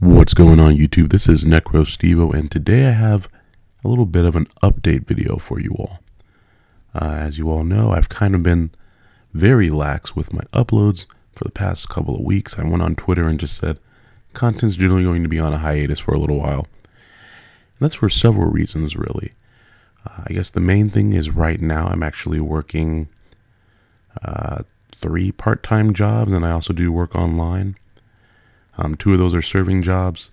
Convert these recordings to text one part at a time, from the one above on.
What's going on YouTube? This is Necro Stevo and today I have a little bit of an update video for you all. Uh, as you all know, I've kind of been very lax with my uploads for the past couple of weeks. I went on Twitter and just said content's generally going to be on a hiatus for a little while. And that's for several reasons really. Uh, I guess the main thing is right now I'm actually working uh, three part-time jobs and I also do work online. Um, two of those are serving jobs.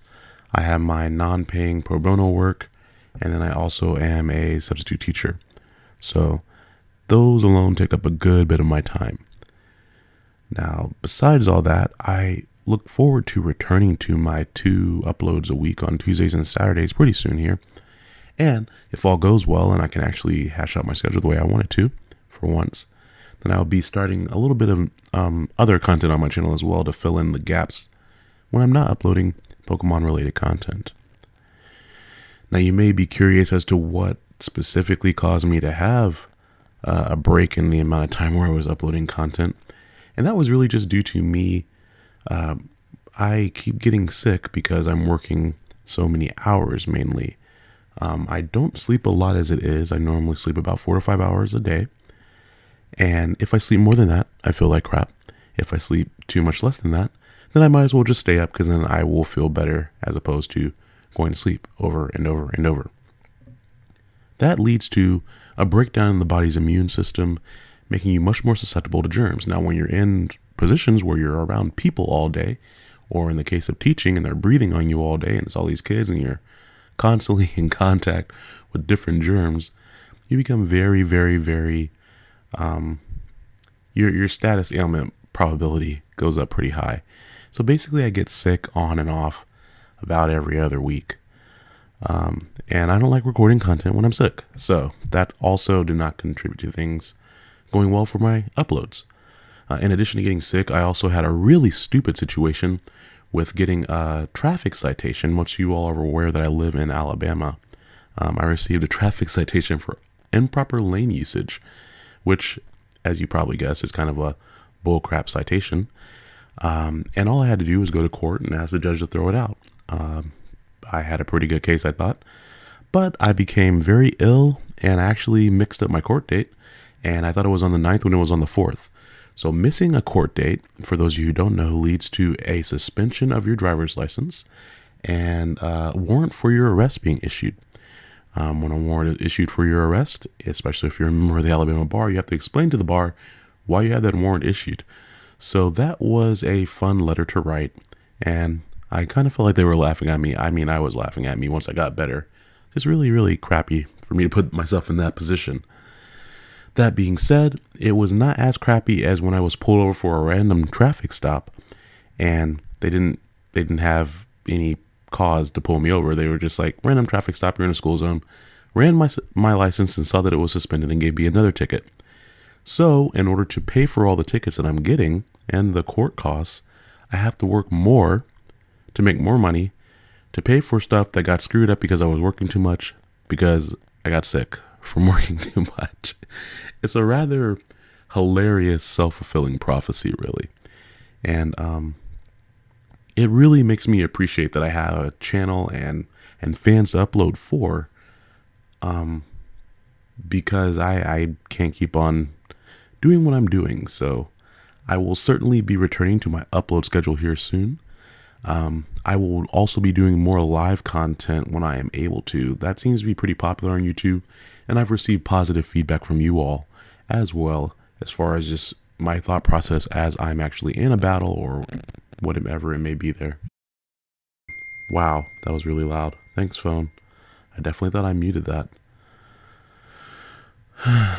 I have my non-paying pro bono work, and then I also am a substitute teacher. So those alone take up a good bit of my time. Now, besides all that, I look forward to returning to my two uploads a week on Tuesdays and Saturdays pretty soon here. And if all goes well and I can actually hash out my schedule the way I want it to for once, then I'll be starting a little bit of um, other content on my channel as well to fill in the gaps when I'm not uploading Pokemon related content. Now, you may be curious as to what specifically caused me to have uh, a break in the amount of time where I was uploading content. And that was really just due to me. Uh, I keep getting sick because I'm working so many hours mainly. Um, I don't sleep a lot as it is. I normally sleep about four to five hours a day. And if I sleep more than that, I feel like crap. If I sleep too much less than that, then I might as well just stay up because then I will feel better as opposed to going to sleep over and over and over. That leads to a breakdown in the body's immune system, making you much more susceptible to germs. Now, when you're in positions where you're around people all day, or in the case of teaching and they're breathing on you all day and it's all these kids and you're constantly in contact with different germs, you become very, very, very, um, your, your status ailment probability goes up pretty high. So basically, I get sick on and off about every other week. Um, and I don't like recording content when I'm sick. So that also did not contribute to things going well for my uploads. Uh, in addition to getting sick, I also had a really stupid situation with getting a traffic citation. Once you all are aware that I live in Alabama, um, I received a traffic citation for improper lane usage, which, as you probably guess, is kind of a bullcrap citation. Um, and all I had to do was go to court and ask the judge to throw it out. Um, I had a pretty good case, I thought. But I became very ill and I actually mixed up my court date. And I thought it was on the 9th when it was on the 4th. So, missing a court date, for those of you who don't know, leads to a suspension of your driver's license and a warrant for your arrest being issued. Um, when a warrant is issued for your arrest, especially if you're a member of the Alabama bar, you have to explain to the bar why you had that warrant issued. So that was a fun letter to write, and I kind of felt like they were laughing at me. I mean, I was laughing at me once I got better. It's really, really crappy for me to put myself in that position. That being said, it was not as crappy as when I was pulled over for a random traffic stop, and they didn't they didn't have any cause to pull me over. They were just like random traffic stop. You're in a school zone. Ran my my license and saw that it was suspended and gave me another ticket. So, in order to pay for all the tickets that I'm getting and the court costs, I have to work more to make more money to pay for stuff that got screwed up because I was working too much because I got sick from working too much. It's a rather hilarious self-fulfilling prophecy really. And um it really makes me appreciate that I have a channel and and fans to upload for um because I I can't keep on doing what I'm doing. So I will certainly be returning to my upload schedule here soon. Um, I will also be doing more live content when I am able to. That seems to be pretty popular on YouTube, and I've received positive feedback from you all as well as far as just my thought process as I'm actually in a battle or whatever it may be there. Wow, that was really loud. Thanks, phone. I definitely thought I muted that.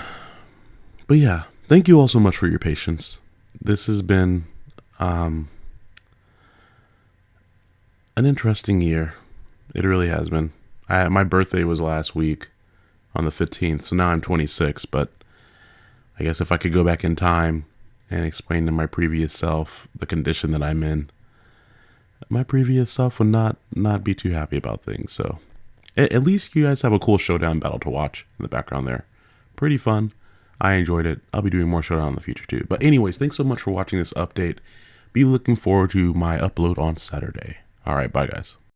but yeah, thank you all so much for your patience. This has been um, an interesting year. It really has been. I, my birthday was last week on the 15th, so now I'm 26, but I guess if I could go back in time and explain to my previous self the condition that I'm in, my previous self would not not be too happy about things. So at, at least you guys have a cool showdown battle to watch in the background there. Pretty fun. I enjoyed it. I'll be doing more showdown in the future too. But anyways, thanks so much for watching this update. Be looking forward to my upload on Saturday. All right, bye, guys.